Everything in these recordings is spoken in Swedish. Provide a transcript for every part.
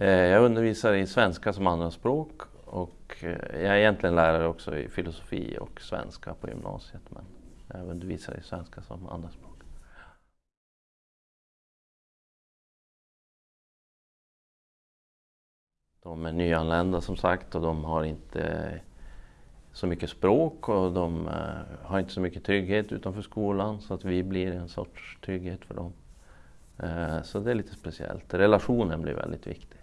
Eh, jag undervisar i svenska som andraspråk och eh, jag är egentligen lärare också i filosofi och svenska på gymnasiet men jag undervisar i svenska som andraspråk. De är nyanlända som sagt och de har inte så mycket språk och de eh, har inte så mycket trygghet utanför skolan så att vi blir en sorts trygghet för dem. Så det är lite speciellt. Relationen blir väldigt viktig.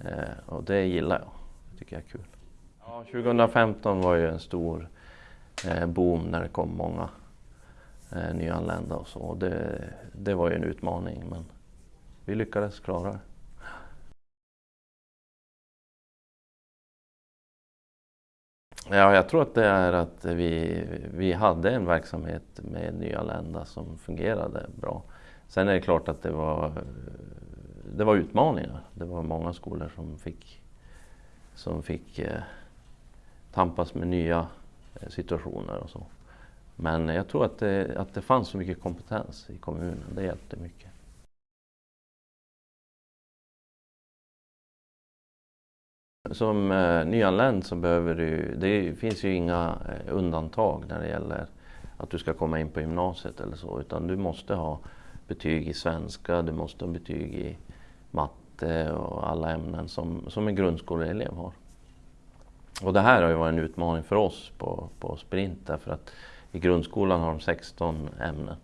Eh, och det gillar jag. Det tycker jag är kul. Ja, 2015 var ju en stor eh, boom när det kom många eh, nyanlända och så. Det, det var ju en utmaning men vi lyckades klara det. Ja, jag tror att det är att vi, vi hade en verksamhet med nyanlända som fungerade bra. Sen är det klart att det var, det var utmaningar. Det var många skolor som fick, som fick eh, tampas med nya eh, situationer och så. Men jag tror att det, att det fanns så mycket kompetens i kommunen, det hjälpte mycket. Som eh, nyanländ så behöver du, det finns ju inga eh, undantag när det gäller att du ska komma in på gymnasiet eller så, utan du måste ha betyg i svenska, du måste ha betyg i matte och alla ämnen som, som en grundskoleelev har. Och det här har ju varit en utmaning för oss på, på Sprint därför att i grundskolan har de 16 ämnen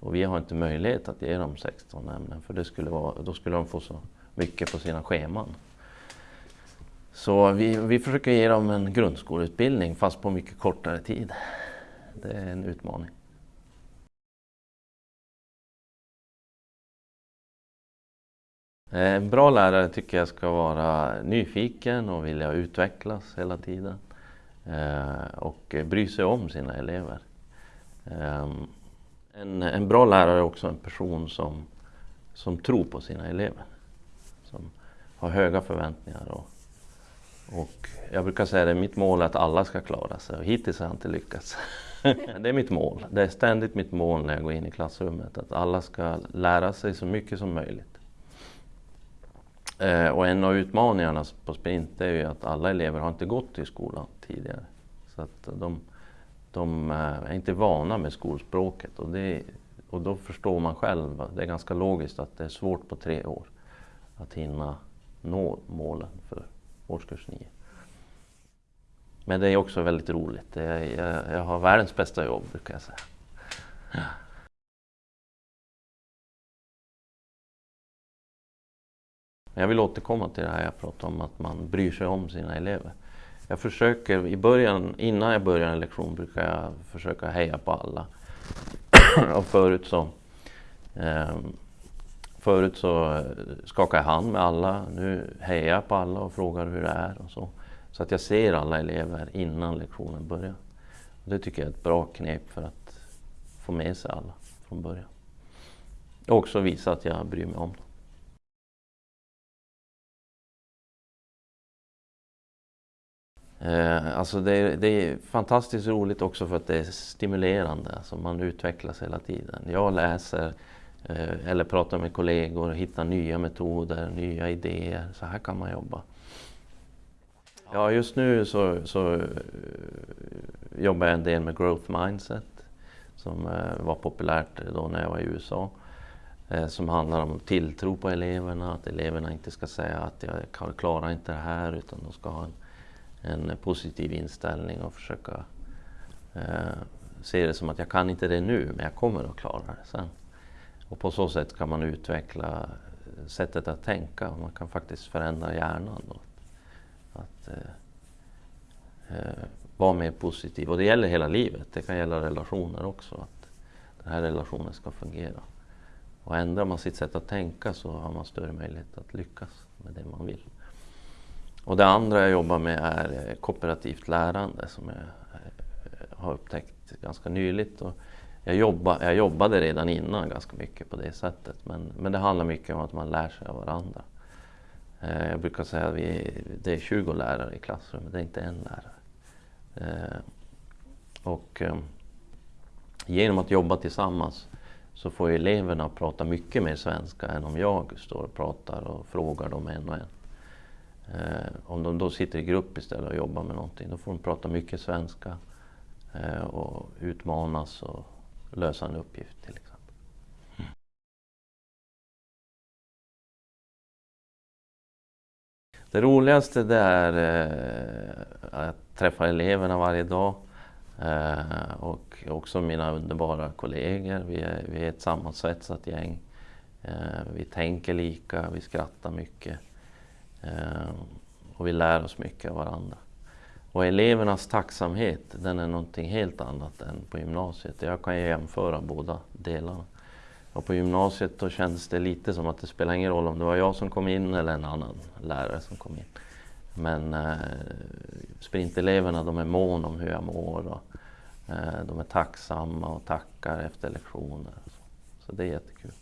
och vi har inte möjlighet att ge dem 16 ämnen för det skulle vara, då skulle de få så mycket på sina scheman. Så vi, vi försöker ge dem en grundskoleutbildning fast på mycket kortare tid. Det är en utmaning. Eh, en bra lärare tycker jag ska vara nyfiken och vilja utvecklas hela tiden. Eh, och bry sig om sina elever. Ehm, en, en bra lärare är också en person som, som tror på sina elever. Som har höga förväntningar och och jag brukar säga att mitt mål är att alla ska klara sig och hittills har jag inte lyckats. det är mitt mål. Det är ständigt mitt mål när jag går in i klassrummet att alla ska lära sig så mycket som möjligt. Eh, och en av utmaningarna på Sprint är ju att alla elever har inte gått i skolan tidigare. Så att de, de eh, är inte vana med skolspråket och, det, och då förstår man själv, det är ganska logiskt att det är svårt på tre år att hinna nå målen för årskurs 9. Men det är också väldigt roligt. Jag, jag, jag har världens bästa jobb brukar jag säga. Jag vill återkomma till det här jag pratade om att man bryr sig om sina elever. Jag försöker i början, innan jag börjar en lektion brukar jag försöka heja på alla. och förut så eh, Förut så eh, skakade jag hand med alla, nu hejar jag på alla och frågar hur det är och så. Så att jag ser alla elever innan lektionen börjar. Och det tycker jag är ett bra knep för att få med sig alla från början. Och också visa att jag bryr mig om dem. Eh, alltså det är, det, är, fantastiskt roligt också för att det är stimulerande. Alltså man utvecklas hela tiden. Jag läser Eh, eller prata med kollegor och hitta nya metoder, nya idéer. Så här kan man jobba. Ja, just nu så, så uh, jobbar jag en del med growth mindset som uh, var populärt då när jag var i USA. Uh, som handlar om tilltro på eleverna, att eleverna inte ska säga att jag klarar inte det här utan de ska ha en, en positiv inställning och försöka eh, se det som att jag kan inte det nu men jag kommer att klara det sen. Och på så sätt kan man utveckla sättet att tänka. Man kan faktiskt förändra hjärnan. Då. Att eh, eh, vara mer positiv. Och det gäller hela livet. Det kan gälla relationer också. Att den här relationen ska fungera. Och ändrar man sitt sätt att tänka så har man större möjlighet att lyckas med det man vill. Och det andra jag jobbar med är eh, kooperativt lärande som jag eh, har upptäckt ganska nyligt. Och jag, jobba, jag jobbade redan innan ganska mycket på det sättet men, men det handlar mycket om att man lär sig av varandra. Eh, jag brukar säga att vi, det är 20 lärare i klassrummet, det är inte en lärare. Och genom att jobba tillsammans så får eleverna prata mycket mer svenska än om jag står och pratar och frågar dem en och en. Om de då sitter i grupp istället och jobbar med någonting, då får de prata mycket svenska eh, och utmanas och lösa en uppgift till exempel. Mm. Det roligaste det är eh, att träffa eleverna varje dag eh, och också mina underbara kollegor. Vi är, vi är ett sammansvetsat gäng. Eh, vi tänker lika, vi skrattar mycket eh, och vi lär oss mycket av varandra. Och elevernas tacksamhet, den är någonting helt annat än på gymnasiet. Jag kan jämföra båda delarna. Och på gymnasiet då kändes det lite som att det spelar ingen roll om det var jag som kom in eller en annan lärare som kom in. Men eh, sprinteleverna de är mån om hur jag mår och eh, de är tacksamma och tackar efter lektioner. Så. så det är jättekul.